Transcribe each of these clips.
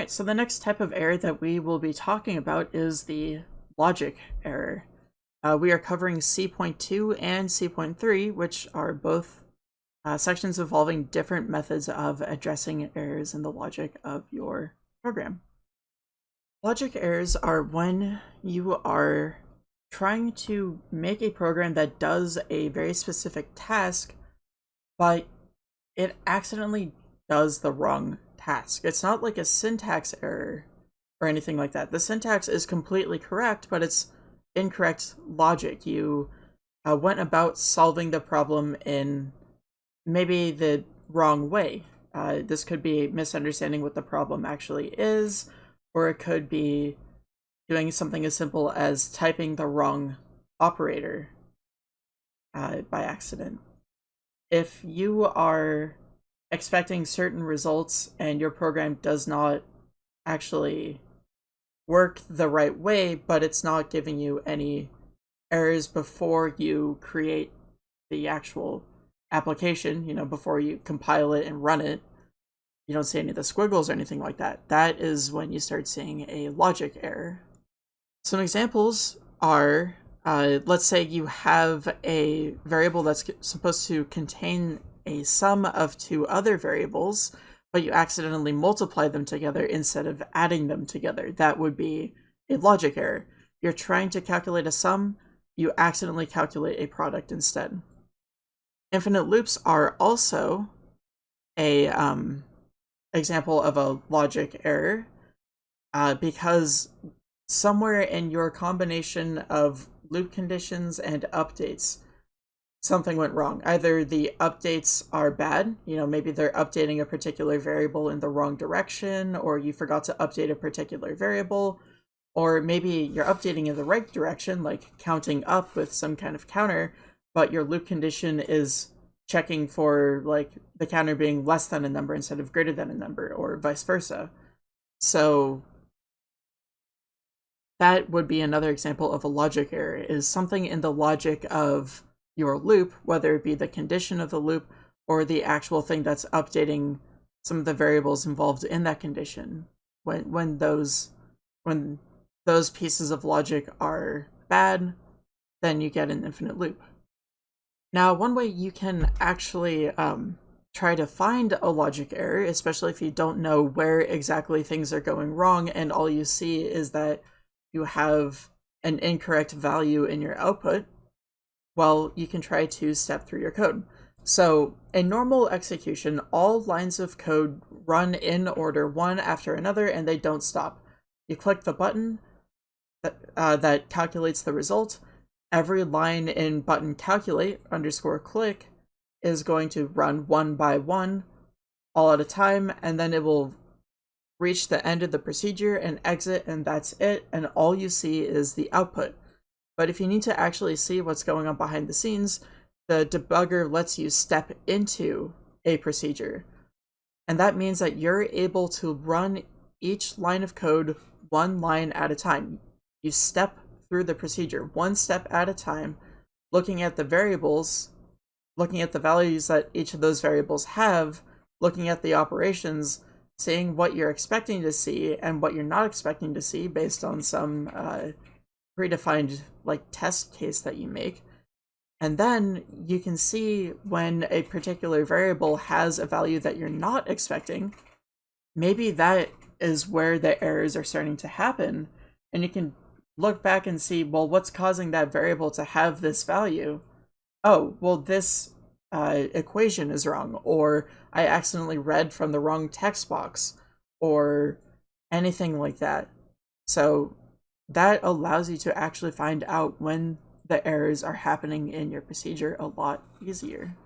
Alright, so the next type of error that we will be talking about is the logic error. Uh, we are covering C.2 and C.3, which are both uh, sections involving different methods of addressing errors in the logic of your program. Logic errors are when you are trying to make a program that does a very specific task, but it accidentally does the wrong task. It's not like a syntax error or anything like that. The syntax is completely correct, but it's incorrect logic. You uh, went about solving the problem in maybe the wrong way. Uh, this could be misunderstanding what the problem actually is, or it could be doing something as simple as typing the wrong operator uh, by accident. If you are expecting certain results and your program does not actually work the right way, but it's not giving you any errors before you create the actual application, you know, before you compile it and run it, you don't see any of the squiggles or anything like that. That is when you start seeing a logic error. Some examples are, uh, let's say you have a variable that's supposed to contain a sum of two other variables, but you accidentally multiply them together instead of adding them together. That would be a logic error. You're trying to calculate a sum, you accidentally calculate a product instead. Infinite loops are also a um, example of a logic error uh, because somewhere in your combination of loop conditions and updates, something went wrong. Either the updates are bad, you know, maybe they're updating a particular variable in the wrong direction, or you forgot to update a particular variable, or maybe you're updating in the right direction, like counting up with some kind of counter, but your loop condition is checking for like the counter being less than a number instead of greater than a number, or vice versa. So that would be another example of a logic error, is something in the logic of your loop, whether it be the condition of the loop or the actual thing that's updating some of the variables involved in that condition. When when those when those pieces of logic are bad, then you get an infinite loop. Now, one way you can actually um, try to find a logic error, especially if you don't know where exactly things are going wrong and all you see is that you have an incorrect value in your output, well, you can try to step through your code. So in normal execution, all lines of code run in order one after another and they don't stop. You click the button that, uh, that calculates the result. Every line in button calculate underscore click is going to run one by one all at a time and then it will reach the end of the procedure and exit and that's it and all you see is the output. But if you need to actually see what's going on behind the scenes, the debugger lets you step into a procedure. And that means that you're able to run each line of code one line at a time. You step through the procedure one step at a time, looking at the variables, looking at the values that each of those variables have, looking at the operations, seeing what you're expecting to see and what you're not expecting to see based on some uh, predefined like test case that you make. And then you can see when a particular variable has a value that you're not expecting, maybe that is where the errors are starting to happen. And you can look back and see, well, what's causing that variable to have this value? Oh, well, this uh, equation is wrong, or I accidentally read from the wrong text box, or anything like that. So that allows you to actually find out when the errors are happening in your procedure a lot easier.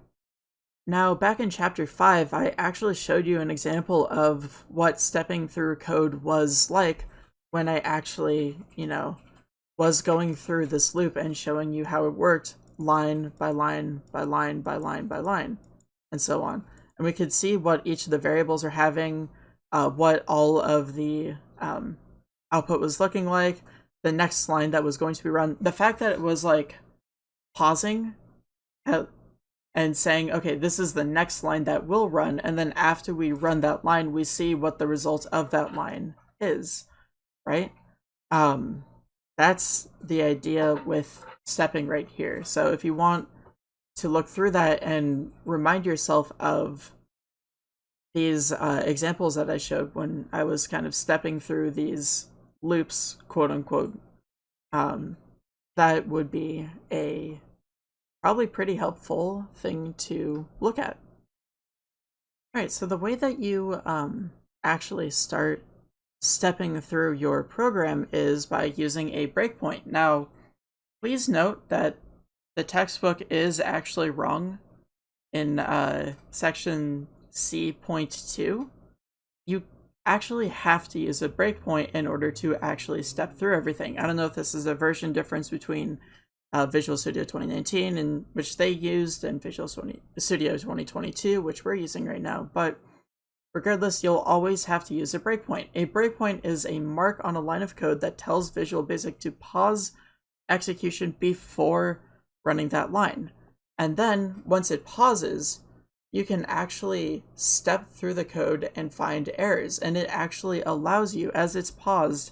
Now, back in chapter 5, I actually showed you an example of what stepping through code was like when I actually, you know, was going through this loop and showing you how it worked line by line by line by line by line, and so on. And we could see what each of the variables are having, uh, what all of the um, output was looking like, the next line that was going to be run. The fact that it was like pausing at, and saying, okay, this is the next line that will run, and then after we run that line, we see what the result of that line is, right? Um, that's the idea with stepping right here. So if you want to look through that and remind yourself of these uh, examples that I showed when I was kind of stepping through these loops, quote unquote, um, that would be a probably pretty helpful thing to look at. All right, so the way that you um, actually start stepping through your program is by using a breakpoint. Now, please note that the textbook is actually wrong in uh, section C.2. You actually have to use a breakpoint in order to actually step through everything. I don't know if this is a version difference between uh, Visual Studio 2019, and which they used, and Visual Studio 2022, which we're using right now, but regardless, you'll always have to use a breakpoint. A breakpoint is a mark on a line of code that tells Visual Basic to pause execution before running that line. And then, once it pauses, you can actually step through the code and find errors. And it actually allows you, as it's paused,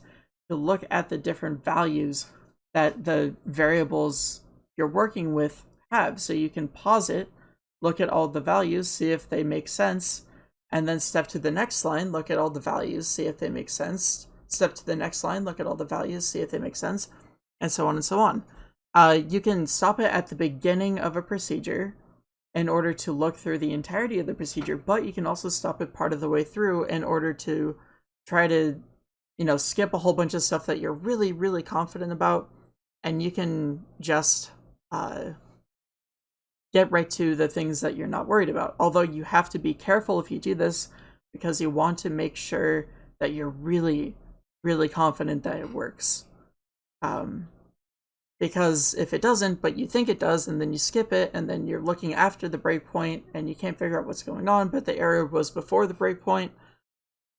to look at the different values that the variables you're working with have. So you can pause it, look at all the values, see if they make sense, and then step to the next line, look at all the values, see if they make sense, step to the next line, look at all the values, see if they make sense, and so on and so on. Uh, you can stop it at the beginning of a procedure in order to look through the entirety of the procedure, but you can also stop it part of the way through in order to try to, you know, skip a whole bunch of stuff that you're really, really confident about, and you can just uh, get right to the things that you're not worried about. Although you have to be careful if you do this because you want to make sure that you're really, really confident that it works. Um, because if it doesn't, but you think it does, and then you skip it, and then you're looking after the breakpoint, and you can't figure out what's going on, but the error was before the breakpoint,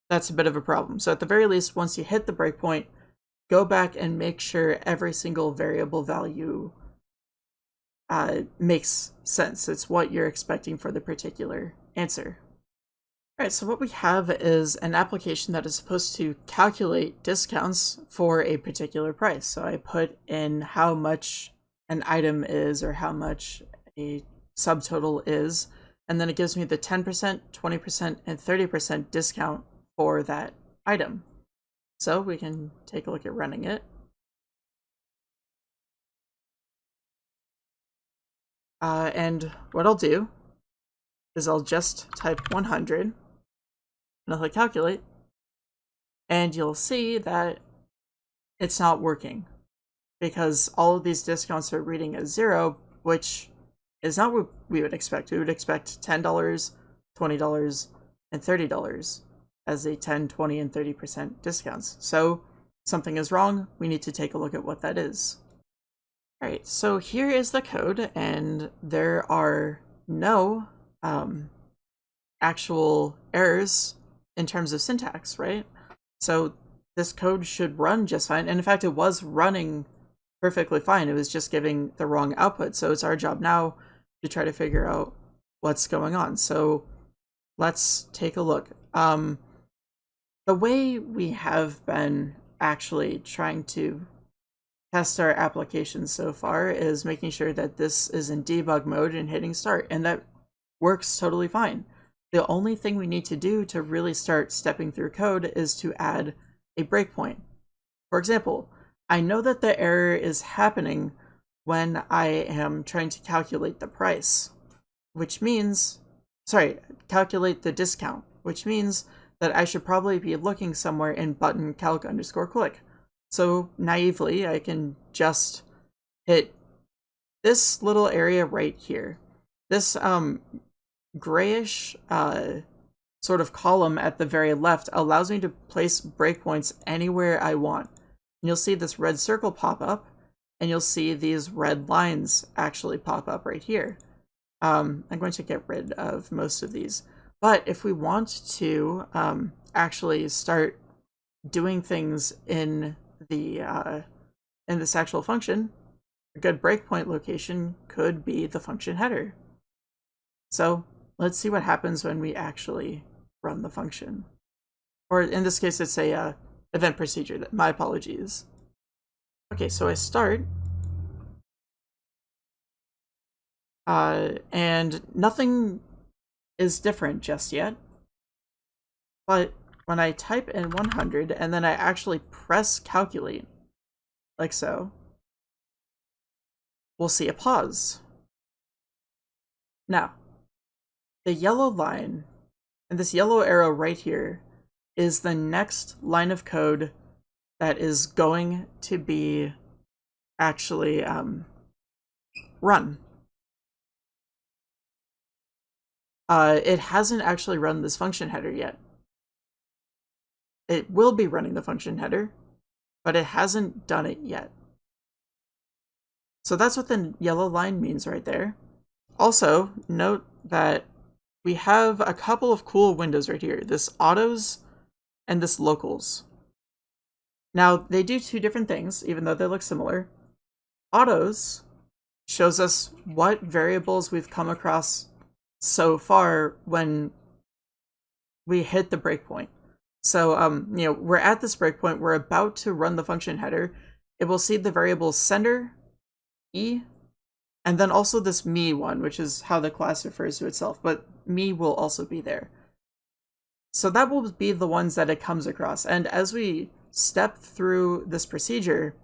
that's a bit of a problem. So at the very least, once you hit the breakpoint, go back and make sure every single variable value uh, makes sense. It's what you're expecting for the particular answer. All right, so what we have is an application that is supposed to calculate discounts for a particular price. So I put in how much an item is or how much a subtotal is, and then it gives me the 10%, 20%, and 30% discount for that item. So we can take a look at running it. Uh, and what I'll do is I'll just type 100 and I'll click calculate, and you'll see that it's not working because all of these discounts are reading as zero, which is not what we would expect. We would expect $10, $20, and $30 as a 10, 20, and 30% discounts. So something is wrong. We need to take a look at what that is. All right, so here is the code, and there are no um, actual errors in terms of syntax, right? So this code should run just fine. And in fact, it was running perfectly fine. It was just giving the wrong output. So it's our job now to try to figure out what's going on. So let's take a look. Um, the way we have been actually trying to test our application so far is making sure that this is in debug mode and hitting start. And that works totally fine. The only thing we need to do to really start stepping through code is to add a breakpoint. For example, I know that the error is happening when I am trying to calculate the price, which means, sorry, calculate the discount, which means that I should probably be looking somewhere in button calc underscore click. So naively, I can just hit this little area right here. This um, grayish uh, sort of column at the very left allows me to place breakpoints anywhere I want. And you'll see this red circle pop up, and you'll see these red lines actually pop up right here. Um, I'm going to get rid of most of these. But if we want to um, actually start doing things in the uh, in this actual function, a good breakpoint location could be the function header. So let's see what happens when we actually run the function. Or in this case, it's a uh, event procedure. My apologies. Okay, so I start. Uh, and nothing is different just yet. But when I type in 100 and then I actually press calculate, like so, we'll see a pause. Now, the yellow line and this yellow arrow right here is the next line of code that is going to be actually um, run. Uh, it hasn't actually run this function header yet. It will be running the function header, but it hasn't done it yet. So that's what the yellow line means right there. Also, note that we have a couple of cool windows right here, this autos and this locals. Now, they do two different things, even though they look similar. Autos shows us what variables we've come across so far when we hit the breakpoint. So, um, you know, we're at this breakpoint, we're about to run the function header. It will see the variables sender, e, and then also this me one, which is how the class refers to itself, but me will also be there. So that will be the ones that it comes across. And as we step through this procedure,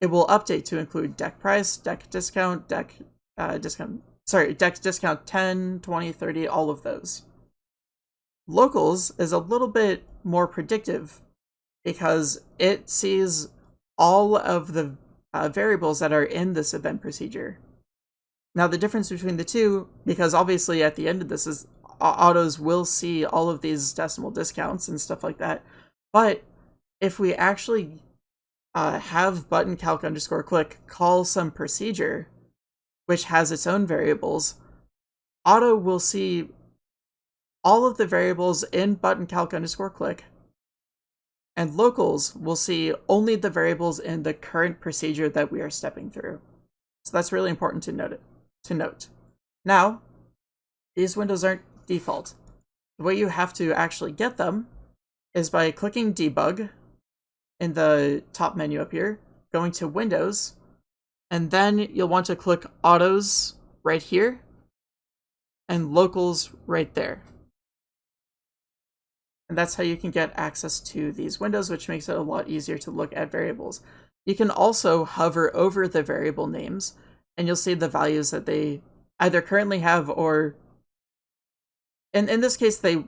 it will update to include deck price, deck discount, deck uh, discount, sorry, deck discount 10, 20, 30, all of those. Locals is a little bit more predictive because it sees all of the uh, variables that are in this event procedure. Now the difference between the two, because obviously at the end of this is autos will see all of these decimal discounts and stuff like that, but if we actually uh, have button calc underscore click call some procedure, which has its own variables, auto will see all of the variables in button calc underscore click, and locals will see only the variables in the current procedure that we are stepping through. So that's really important to note. It, to note. Now, these windows aren't default. The way you have to actually get them is by clicking debug in the top menu up here, going to Windows, and then you'll want to click autos right here and locals right there. And that's how you can get access to these windows, which makes it a lot easier to look at variables. You can also hover over the variable names, and you'll see the values that they either currently have or... In, in this case, they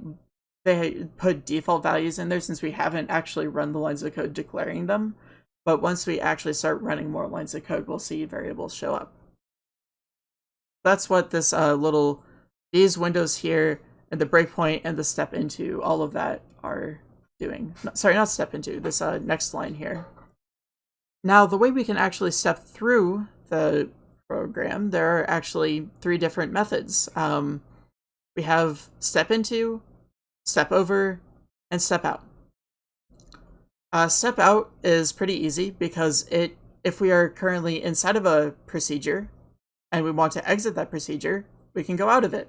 they put default values in there since we haven't actually run the lines of code declaring them. But once we actually start running more lines of code, we'll see variables show up. That's what this uh, little, these windows here and the breakpoint and the step into, all of that are doing. No, sorry, not step into, this uh, next line here. Now, the way we can actually step through the program, there are actually three different methods. Um, we have step into, step over, and step out. Uh, step out is pretty easy because it if we are currently inside of a procedure and we want to exit that procedure, we can go out of it.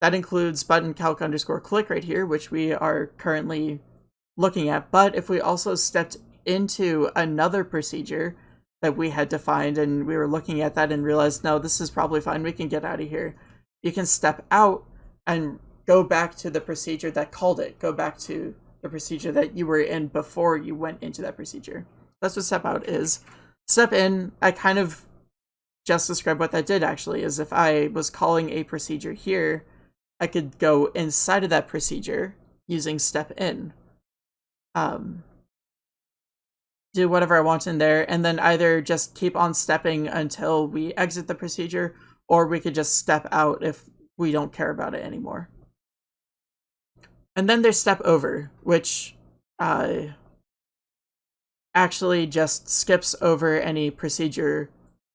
That includes button calc underscore click right here, which we are currently looking at. But if we also stepped into another procedure that we had defined and we were looking at that and realized, no, this is probably fine, we can get out of here. You can step out and go back to the procedure that called it. Go back to the procedure that you were in before you went into that procedure. That's what step out is. Step in, I kind of just described what that did actually, is if I was calling a procedure here, I could go inside of that procedure using step in. Um, do whatever I want in there, and then either just keep on stepping until we exit the procedure, or we could just step out if we don't care about it anymore. And then there's step over, which uh, actually just skips over any procedure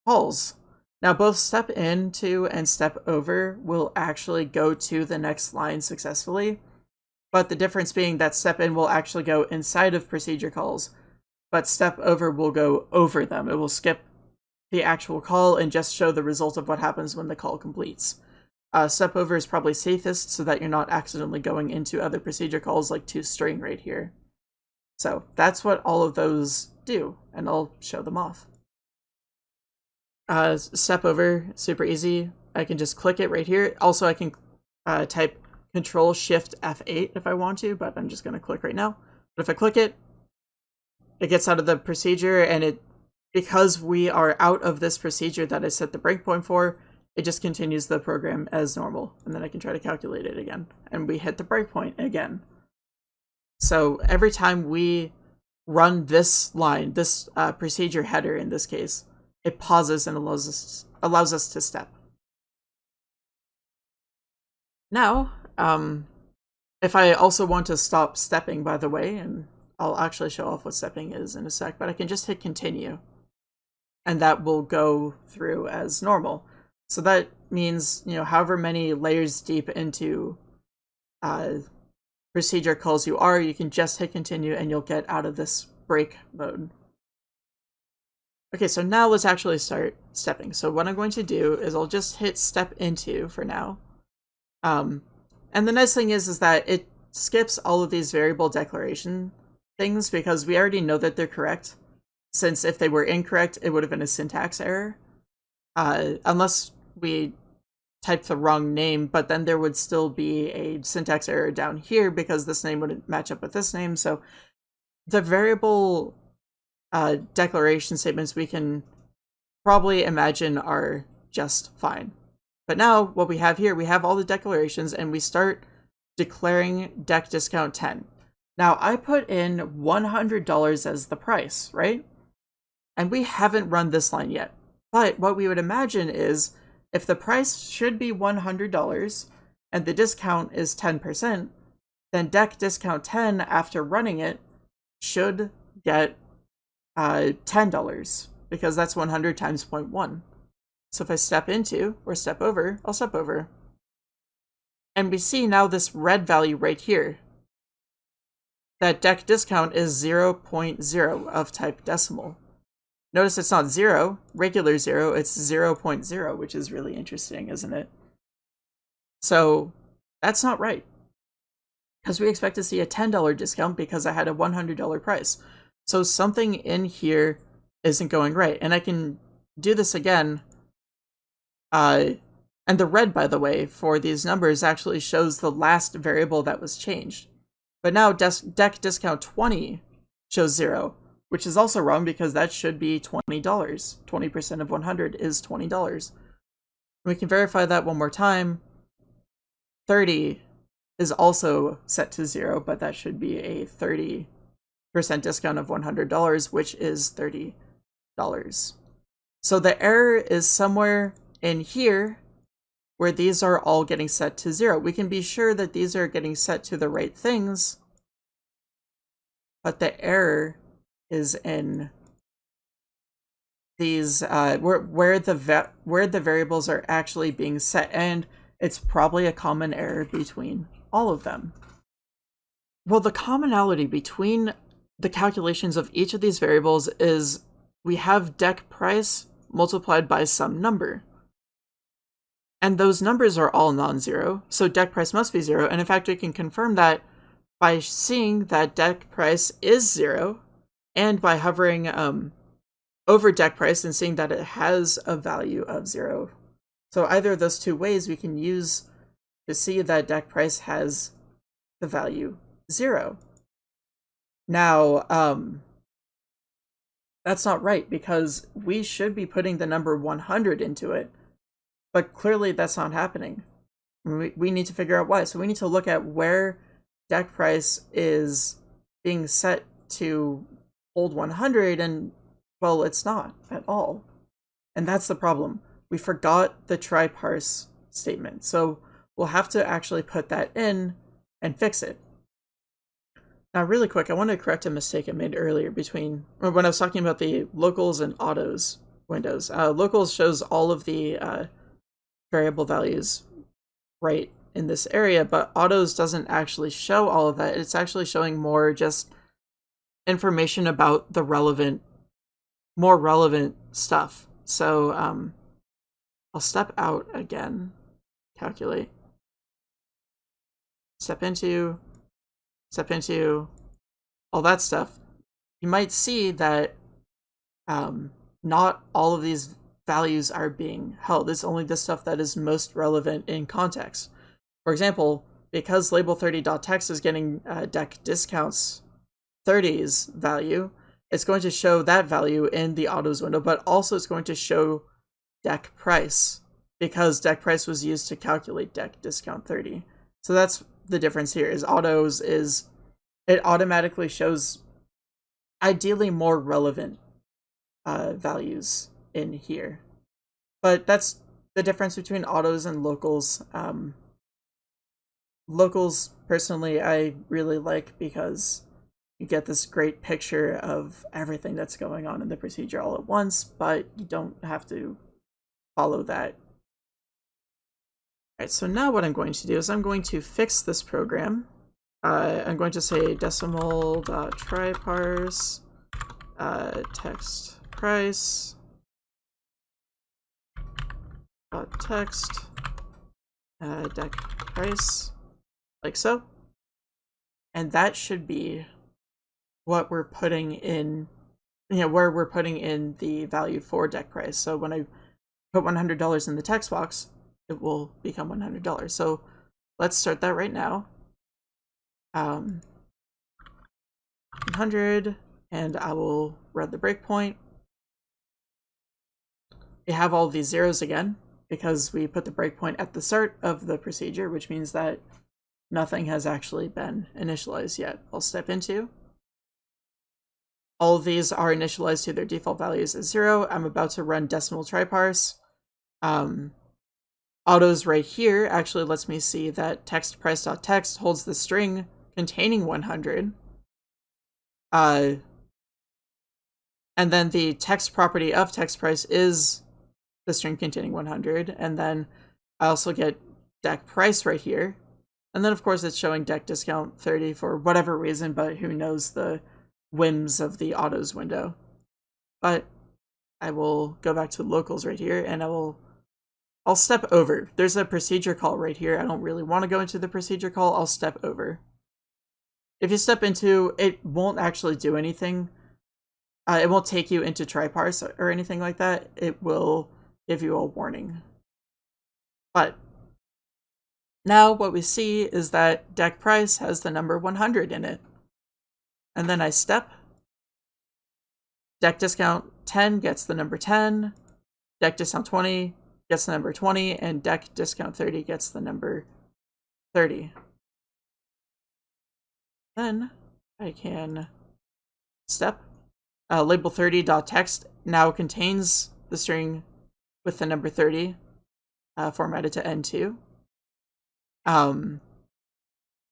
calls. Now both step into and step over will actually go to the next line successfully, but the difference being that step in will actually go inside of procedure calls, but step over will go over them. It will skip the actual call and just show the result of what happens when the call completes. Uh, step over is probably safest so that you're not accidentally going into other procedure calls like to string right here. So that's what all of those do, and I'll show them off. Uh, step over, super easy. I can just click it right here. Also, I can uh, type Control Shift F8 if I want to, but I'm just going to click right now. But if I click it, it gets out of the procedure, and it because we are out of this procedure that I set the breakpoint for, it just continues the program as normal, and then I can try to calculate it again. And we hit the breakpoint again. So every time we run this line, this uh, procedure header in this case, it pauses and allows us, allows us to step. Now, um, if I also want to stop stepping, by the way, and I'll actually show off what stepping is in a sec, but I can just hit continue, and that will go through as normal. So that means, you know, however many layers deep into uh, procedure calls you are, you can just hit continue and you'll get out of this break mode. Okay, so now let's actually start stepping. So what I'm going to do is I'll just hit step into for now. Um, and the nice thing is, is that it skips all of these variable declaration things because we already know that they're correct. Since if they were incorrect, it would have been a syntax error. Uh, unless we typed the wrong name, but then there would still be a syntax error down here because this name wouldn't match up with this name. So the variable uh, declaration statements we can probably imagine are just fine. But now what we have here, we have all the declarations and we start declaring deck discount 10. Now I put in $100 as the price, right? And we haven't run this line yet. But what we would imagine is if the price should be $100 and the discount is 10%, then deck discount 10 after running it should get uh, $10 because that's 100 times 0.1. So if I step into or step over, I'll step over. And we see now this red value right here. That deck discount is 0.0 of type decimal. Notice it's not 0, regular 0, it's 0.0, which is really interesting, isn't it? So that's not right. Because we expect to see a $10 discount because I had a $100 price. So something in here isn't going right. And I can do this again. Uh, and the red, by the way, for these numbers actually shows the last variable that was changed. But now deck discount 20 shows 0, which is also wrong because that should be $20. 20% of 100 is $20. We can verify that one more time. 30 is also set to 0, but that should be a 30 percent discount of $100, which is $30. So the error is somewhere in here where these are all getting set to zero. We can be sure that these are getting set to the right things, but the error is in these uh, where where the where the variables are actually being set, and it's probably a common error between all of them. Well, the commonality between the calculations of each of these variables is we have deck price multiplied by some number. And those numbers are all non-zero, so deck price must be zero. And in fact, we can confirm that by seeing that deck price is zero, and by hovering um, over deck price and seeing that it has a value of zero. So either of those two ways we can use to see that deck price has the value zero. Now, um, that's not right because we should be putting the number 100 into it, but clearly that's not happening. We, we need to figure out why. So we need to look at where deck price is being set to hold 100 and well, it's not at all. And that's the problem. We forgot the try parse statement. So we'll have to actually put that in and fix it. Now, really quick, I want to correct a mistake I made earlier between when I was talking about the locals and autos windows. Uh, locals shows all of the uh, variable values right in this area, but autos doesn't actually show all of that. It's actually showing more just information about the relevant, more relevant stuff. So um, I'll step out again calculate, step into, step into, all that stuff, you might see that um, not all of these values are being held. It's only the stuff that is most relevant in context. For example, because label30.text is getting uh, deck discounts 30's value, it's going to show that value in the autos window, but also it's going to show deck price because deck price was used to calculate deck discount 30. So that's the difference here is autos is it automatically shows ideally more relevant uh, values in here. But that's the difference between autos and locals. Um, locals, personally, I really like because you get this great picture of everything that's going on in the procedure all at once, but you don't have to follow that. Alright, so now what I'm going to do is I'm going to fix this program. Uh, I'm going to say decimal dot decimal.tryparse uh, text price dot text uh, deck price like so. And that should be what we're putting in you know where we're putting in the value for deck price. So when I put $100 in the text box it will become $100 so let's start that right now. Um 100 and I will run the breakpoint. We have all these zeros again because we put the breakpoint at the start of the procedure, which means that nothing has actually been initialized yet. I'll step into. All of these are initialized to their default values as zero. I'm about to run decimal tryparse. Um, autos right here actually lets me see that text price.text holds the string containing 100. Uh, and then the text property of text price is the string containing 100. And then I also get deck price right here. And then of course it's showing deck discount 30 for whatever reason, but who knows the whims of the autos window. But I will go back to locals right here and I will I'll step over. There's a procedure call right here. I don't really want to go into the procedure call. I'll step over. If you step into, it won't actually do anything. Uh, it won't take you into tryparse or anything like that. It will give you a warning. But now what we see is that deck price has the number 100 in it. And then I step. Deck discount 10 gets the number 10. Deck discount 20 gets the number 20. And deck discount 30 gets the number 30. Then I can step. Uh, label 30.text now contains the string with the number 30 uh, formatted to N2. Um,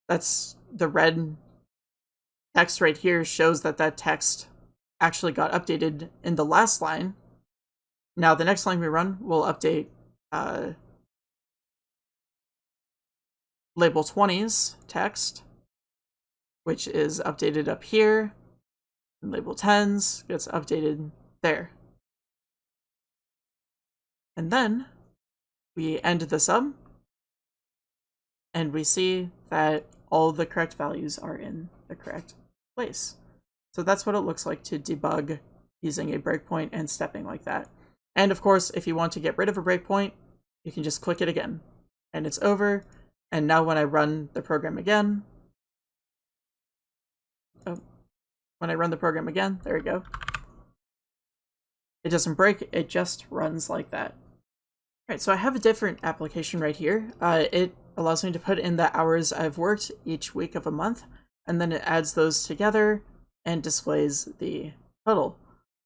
that's the red text right here shows that that text actually got updated in the last line. Now the next line we run will update uh, label 20's text, which is updated up here. And label 10's gets updated there. And then we end the sum and we see that all the correct values are in the correct place. So that's what it looks like to debug using a breakpoint and stepping like that. And of course, if you want to get rid of a breakpoint, you can just click it again and it's over. And now when I run the program again, oh, when I run the program again, there we go. It doesn't break, it just runs like that. Alright, so I have a different application right here. Uh, it allows me to put in the hours I've worked each week of a month, and then it adds those together and displays the total.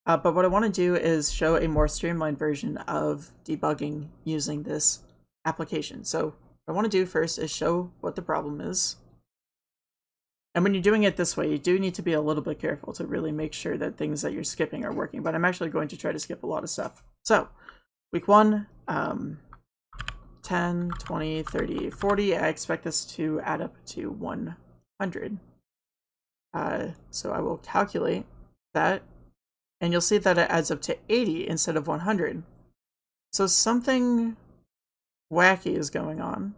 Uh, but what I want to do is show a more streamlined version of debugging using this application. So what I want to do first is show what the problem is. And when you're doing it this way, you do need to be a little bit careful to really make sure that things that you're skipping are working, but I'm actually going to try to skip a lot of stuff. So Week one, um, 10, 20, 30, 40. I expect this to add up to 100. Uh, so I will calculate that, and you'll see that it adds up to 80 instead of 100. So something wacky is going on.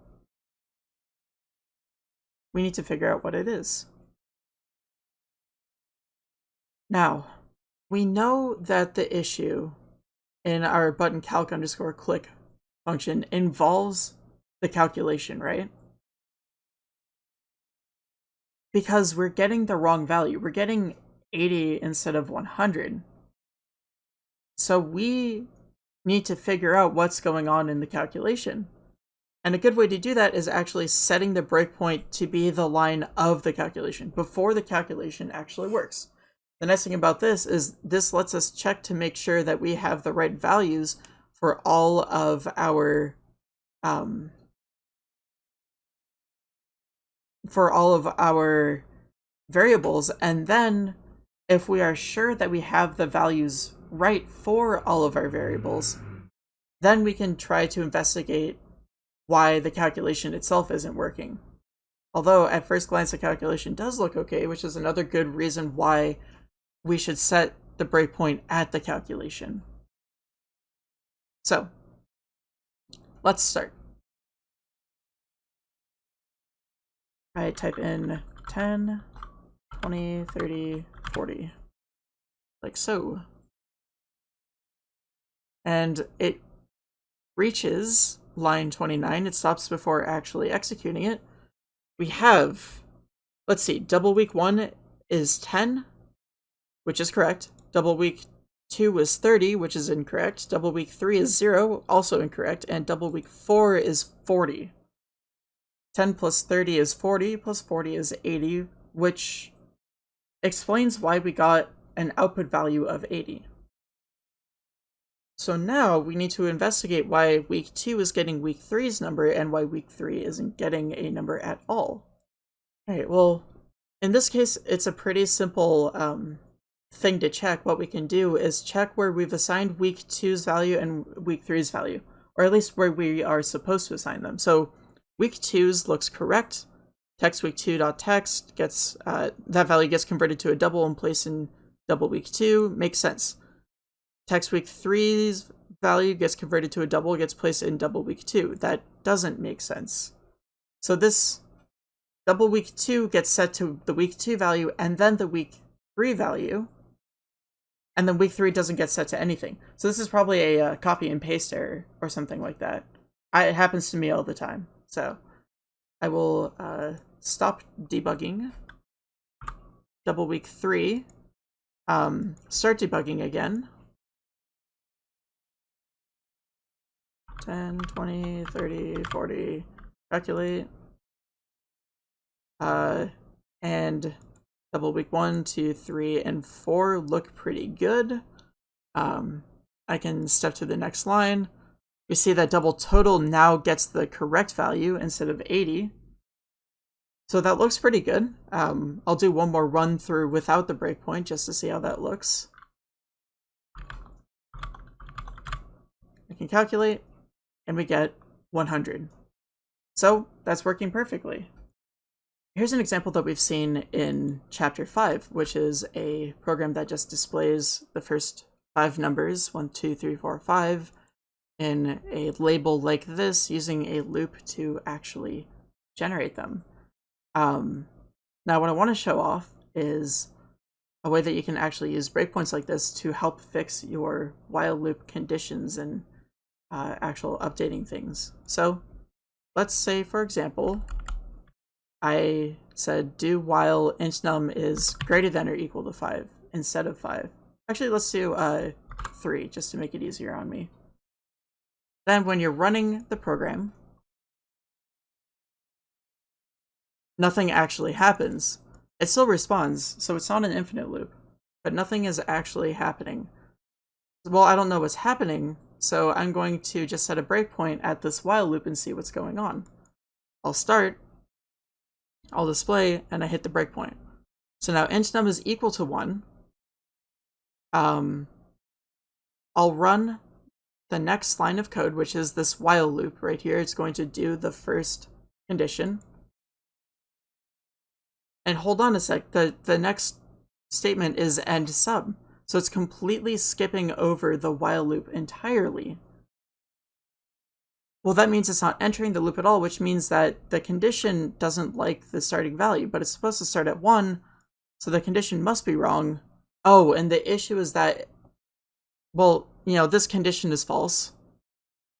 We need to figure out what it is. Now, we know that the issue in our button calc underscore click function involves the calculation, right? Because we're getting the wrong value. We're getting 80 instead of 100. So we need to figure out what's going on in the calculation. And a good way to do that is actually setting the breakpoint to be the line of the calculation before the calculation actually works. The nice thing about this is this lets us check to make sure that we have the right values for all of our um, for all of our variables. And then if we are sure that we have the values right for all of our variables, then we can try to investigate why the calculation itself isn't working. Although at first glance the calculation does look okay, which is another good reason why we should set the breakpoint at the calculation. So, let's start. I type in 10, 20, 30, 40, like so. And it reaches line 29, it stops before actually executing it. We have, let's see, double week 1 is 10, which is correct. Double week 2 is 30, which is incorrect. Double week 3 is 0, also incorrect. And double week 4 is 40. 10 plus 30 is 40, plus 40 is 80, which explains why we got an output value of 80. So now we need to investigate why week 2 is getting week 3's number and why week 3 isn't getting a number at all. Alright, well, in this case, it's a pretty simple um, thing to check, what we can do is check where we've assigned week two's value and week three's value, or at least where we are supposed to assign them. So week two's looks correct. Text week two dot text gets, uh, that value gets converted to a double and placed in double week 2, makes sense. Text week three's value gets converted to a double, gets placed in double week 2. That doesn't make sense. So this double week 2 gets set to the week 2 value and then the week 3 value, and then week three doesn't get set to anything. So this is probably a uh, copy and paste error or something like that. I, it happens to me all the time. So I will uh, stop debugging. Double week three. Um, start debugging again. 10, 20, 30, 40, calculate. Uh, and double week one, two, three, and four look pretty good. Um, I can step to the next line. We see that double total now gets the correct value instead of 80. So that looks pretty good. Um, I'll do one more run through without the breakpoint just to see how that looks. I can calculate, and we get 100. So that's working perfectly. Here's an example that we've seen in chapter 5, which is a program that just displays the first five numbers, one, two, three, four, five, in a label like this using a loop to actually generate them. Um, now what I want to show off is a way that you can actually use breakpoints like this to help fix your while loop conditions and uh, actual updating things. So let's say, for example, I said do while int num is greater than or equal to 5 instead of 5. Actually, let's do uh, 3 just to make it easier on me. Then when you're running the program, nothing actually happens. It still responds, so it's not an infinite loop, but nothing is actually happening. Well, I don't know what's happening, so I'm going to just set a breakpoint at this while loop and see what's going on. I'll start, I'll display, and I hit the breakpoint. So now int num is equal to 1. Um, I'll run the next line of code, which is this while loop right here. It's going to do the first condition. And hold on a sec, the, the next statement is end sub. So it's completely skipping over the while loop entirely. Well, that means it's not entering the loop at all, which means that the condition doesn't like the starting value, but it's supposed to start at 1, so the condition must be wrong. Oh, and the issue is that, well, you know, this condition is false.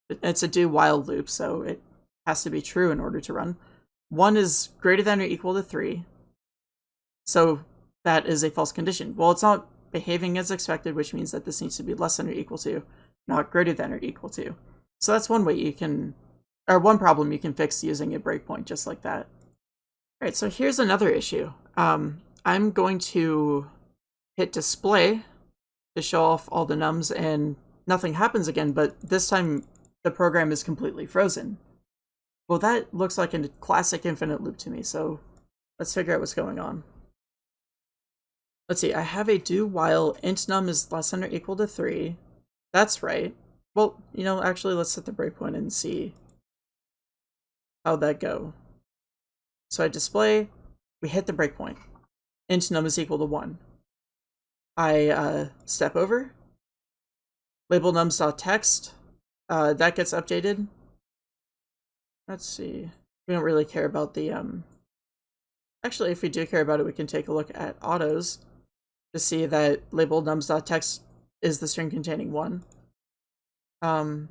It's a do while loop, so it has to be true in order to run. 1 is greater than or equal to 3, so that is a false condition. Well, it's not behaving as expected, which means that this needs to be less than or equal to, not greater than or equal to. So that's one way you can, or one problem you can fix using a breakpoint just like that. All right, so here's another issue. Um, I'm going to hit display to show off all the nums and nothing happens again, but this time the program is completely frozen. Well, that looks like a classic infinite loop to me, so let's figure out what's going on. Let's see, I have a do while int num is less than or equal to 3. That's right. Well, you know, actually, let's set the breakpoint and see how'd that go. So I display, we hit the breakpoint. int num is equal to 1. I uh, step over, label nums.text, uh, that gets updated. Let's see. We don't really care about the, um... Actually, if we do care about it, we can take a look at autos to see that label nums.text is the string containing 1. Um,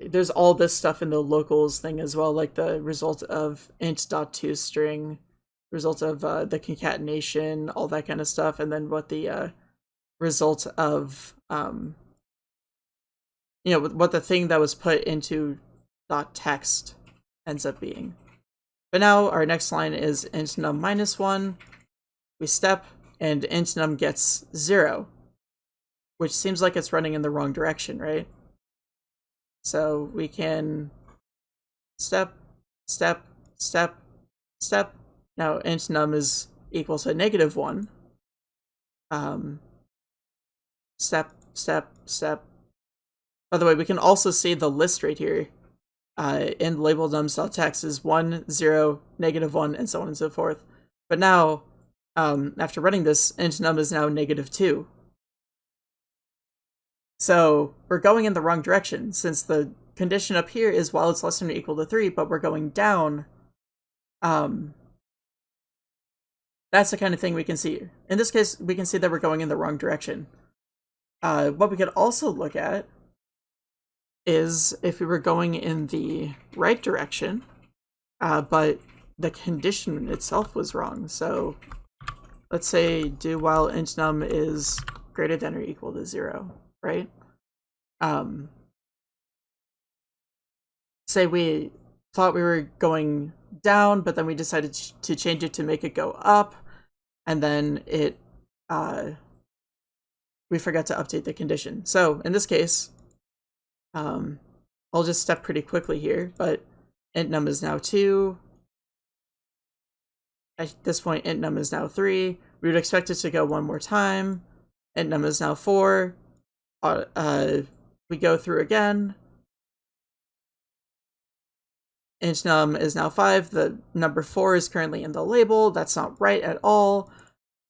there's all this stuff in the locals thing as well, like the result of int dot int.toString, string, result of uh, the concatenation, all that kind of stuff, and then what the uh, result of, um, you know, what the thing that was put into dot text ends up being. But now our next line is int num minus 1, we step, and int num gets 0 which seems like it's running in the wrong direction, right? So we can step, step, step, step. Now int num is equal to negative 1. Um, step, step, step. By the way, we can also see the list right here uh, in label nums.text is 1, 0, negative 1, and so on and so forth. But now, um, after running this, int num is now negative 2, so we're going in the wrong direction since the condition up here is while it's less than or equal to 3, but we're going down. Um, that's the kind of thing we can see. In this case, we can see that we're going in the wrong direction. Uh, what we could also look at is if we were going in the right direction, uh, but the condition itself was wrong. So let's say do while int num is greater than or equal to 0 right? Um, say we thought we were going down, but then we decided to change it to make it go up, and then it uh, we forgot to update the condition. So in this case, um, I'll just step pretty quickly here, but int num is now 2. At this point, int num is now 3. We would expect it to go one more time. int num is now 4 uh, uh, we go through again. Int num is now 5. The number 4 is currently in the label. That's not right at all.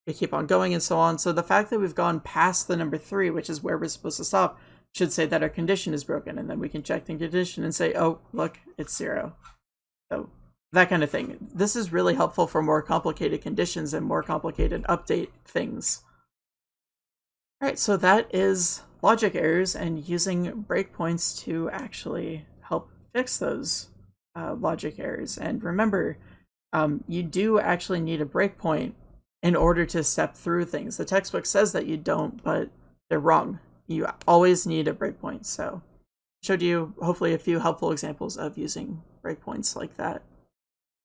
We keep on going and so on. So the fact that we've gone past the number 3, which is where we're supposed to stop, should say that our condition is broken. And then we can check the condition and say, oh, look, it's 0. So that kind of thing. This is really helpful for more complicated conditions and more complicated update things. All right, so that is logic errors and using breakpoints to actually help fix those uh, logic errors. And remember, um, you do actually need a breakpoint in order to step through things. The textbook says that you don't, but they're wrong. You always need a breakpoint. So showed you hopefully a few helpful examples of using breakpoints like that.